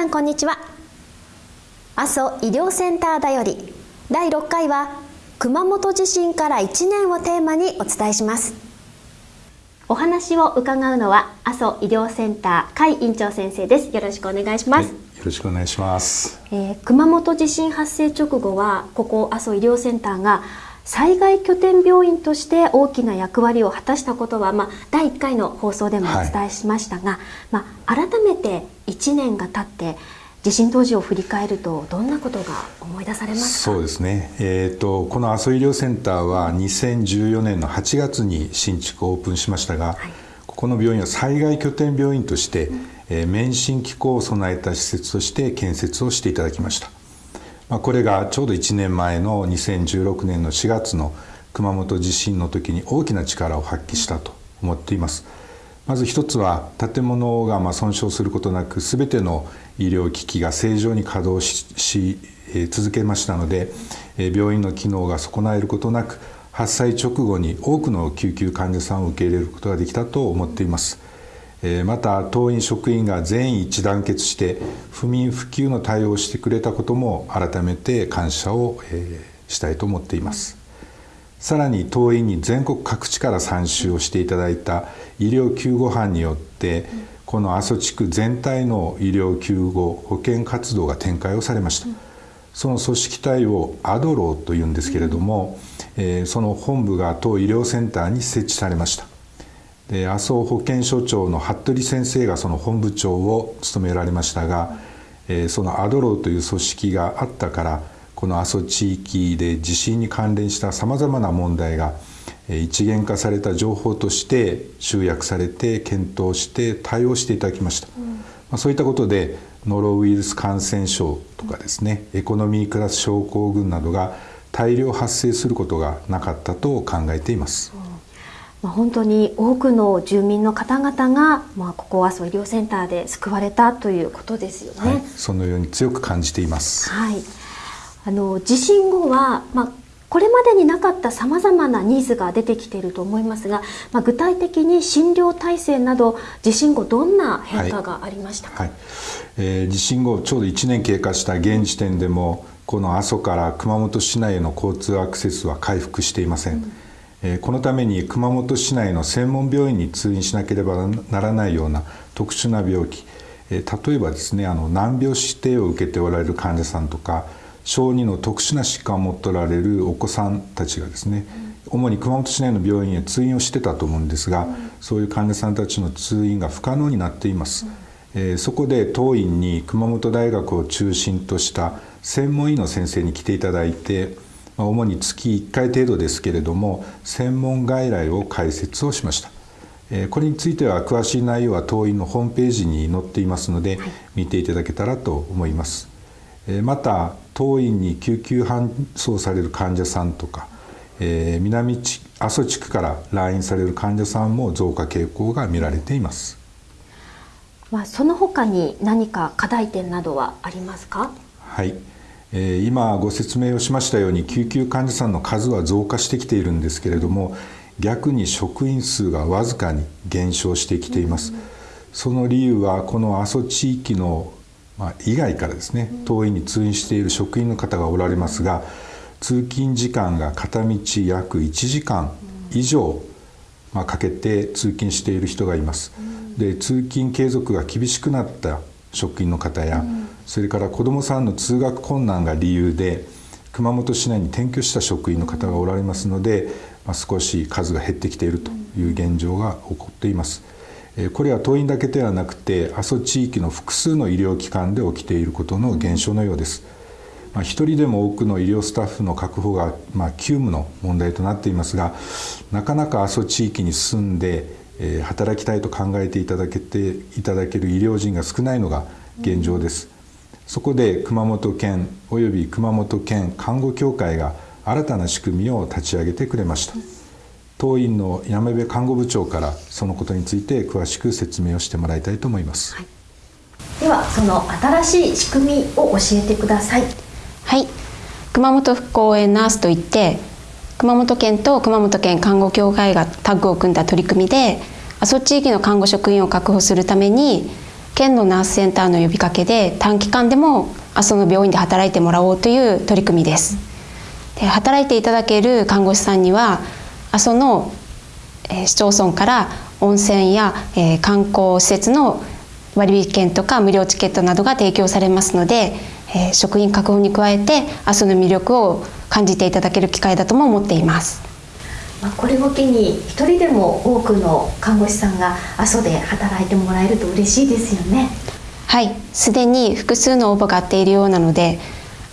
皆さんこんにちは。阿蘇医療センターだより第6回は熊本地震から1年をテーマにお伝えします。お話を伺うのは阿蘇医療センター甲斐院長先生です。よろしくお願いします、はい、よろしくお願いします、えー、熊本地震発生直後はここ阿蘇医療センターが災害拠点病院として大きな役割を果たしたことは、まあ、第1回の放送でもお伝えしましたが、はい、まあ、改めて1年が経って地震当時を振り返るとどんなことが思い出されますそうですね、えーと、この阿蘇医療センターは2014年の8月に新築オープンしましたが、はい、ここの病院は災害拠点病院として、うん、えー、免震機構を備えた施設として建設をしていただきました。まあ、これがちょうど1年前の2016年の4月の熊本地震の時に大きな力を発揮したと思っています。まず一つは建物がま損傷することなく全ての医療機器が正常に稼働し続けましたので病院の機能が損なえることなく発災直後に多くの救急患者さんを受け入れることができたと思っています。また当院職員が全員一致団結して不眠不休の対応をしてくれたことも改めて感謝をしたいと思っています。さらに当院に全国各地から参集をしていただいた医療救護班によってこの阿蘇地区全体の医療救護保健活動が展開をされました。その組織体をアドローというんですけれども、その本部が当医療センターに設置されました。で麻生保健所長の服部先生がその本部長を務められましたが、えー、そのアドローという組織があったからこの阿蘇地域で地震に関連したさまざまな問題が一元化された情報として集約されて検討して対応していただきました、うん、まあ、そういったことでノロウイルス感染症とかですね、エコノミークラス症候群などが大量発生することがなかったと考えています。うんまあ、本当に多くの住民の方々が、まあ、ここはそう医療センターで救われたということですよね。はい、そのように強く感じています。はい。あの地震後は、まあ、これまでになかったさまざまなニーズが出てきていると思いますが、まあ、具体的に診療体制など地震後どんな変化がありましたか、はい。はい、えー、地震後ちょうど1年経過した現時点でもこの阿蘇から熊本市内への交通アクセスは回復していません。うん。このために熊本市内の専門病院に通院しなければならないような特殊な病気。例えばですねあの難病指定を受けておられる患者さんとか小児の特殊な疾患を持っておられるお子さんたちがですね、主に熊本市内の病院へ通院をしてたと思うんですが、そういう患者さんたちの通院が不可能になっています。えー、そこで当院に熊本大学を中心とした専門医の先生に来ていただいて主に月1回程度ですけれども専門外来を開設をしました。これについては詳しい内容は当院のホームページに載っていますので見ていただけたらと思います。また当院に救急搬送される患者さんとか南阿蘇地区から来院される患者さんも増加傾向が見られています。まあ、その他に何か課題点などはありますか？はい、今ご説明をしましたように救急患者さんの数は増加してきているんですけれども逆に職員数がわずかに減少してきています。その理由はこの阿蘇地域のま以外からですね当院に通院している職員の方がおられますが通勤時間が片道約1時間以上まかけて通勤している人がいます。で通勤継続が厳しくなった職員の方や、それから子どもさんの通学困難が理由で熊本市内に転居した職員の方がおられますので、まあ、少し数が減ってきているという現状が起こっています。これは当院だけではなくて阿蘇地域の複数の医療機関で起きていることの現象のようです。まあ、一人でも多くの医療スタッフの確保が、まあ、急務の問題となっていますがなかなか阿蘇地域に住んで、えー、働きたいと考えていただけていただける医療人が少ないのが現状です。そこで熊本県および熊本県看護協会が新たな仕組みを立ち上げてくれました当院の山部看護部長からそのことについて詳しく説明をしてもらいたいと思います、はい、ではその新しい仕組みを教えてください。はい。熊本復興応援ナースといって熊本県と熊本県看護協会がタッグを組んだ取り組みで阿蘇地域の看護職員を確保するために県のナースセンターの呼びかけで短期間でも阿蘇の病院で働いてもらおうという取り組みです。で働いていただける看護師さんには阿蘇の、えー、市町村から温泉や、えー、観光施設の割引券とか無料チケットなどが提供されますので、えー、職員確保に加えて阿蘇の魅力を感じていただける機会だとも思っています。まあ、これを機に一人でも多くの看護師さんが阿蘇で働いてもらえると嬉しいですよね。はいすでに複数の応募があっているようなので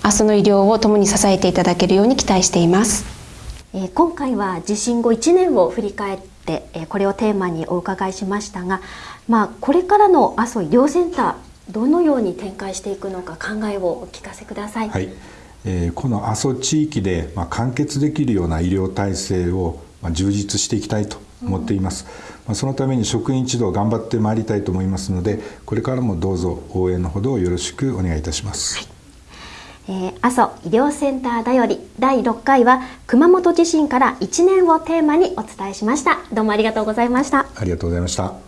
阿蘇の医療を共に支えていただけるように期待しています、えー、今回は地震後1年を振り返って、えー、これをテーマにお伺いしましたが、まあ、これからの阿蘇医療センターどのように展開していくのか考えをお聞かせください。はい。えー、この阿蘇地域で、まあ、完結できるような医療体制を、まあ、充実していきたいと思っています、まあ、そのために職員一同頑張ってまいりたいと思いますのでこれからもどうぞ応援のほどよろしくお願いいたします、はいえー、阿蘇医療センターだより第6回は熊本地震から1年をテーマにお伝えしました。どうもありがとうございました。ありがとうございました。